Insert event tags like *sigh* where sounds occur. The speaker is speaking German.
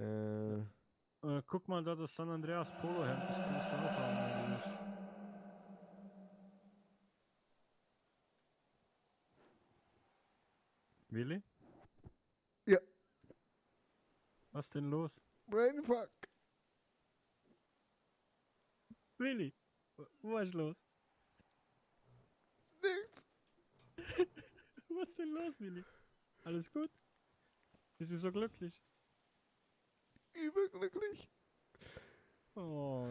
Äh, Äh, guck mal da das San Andreas Polo das kannst du auch haben. Willi? Ja. Was denn los? Brainfuck. Willi? Was ist los? Nichts. *laughs* Was ist denn los, Willi? Alles gut? Bist du so glücklich? Überglücklich. Oh.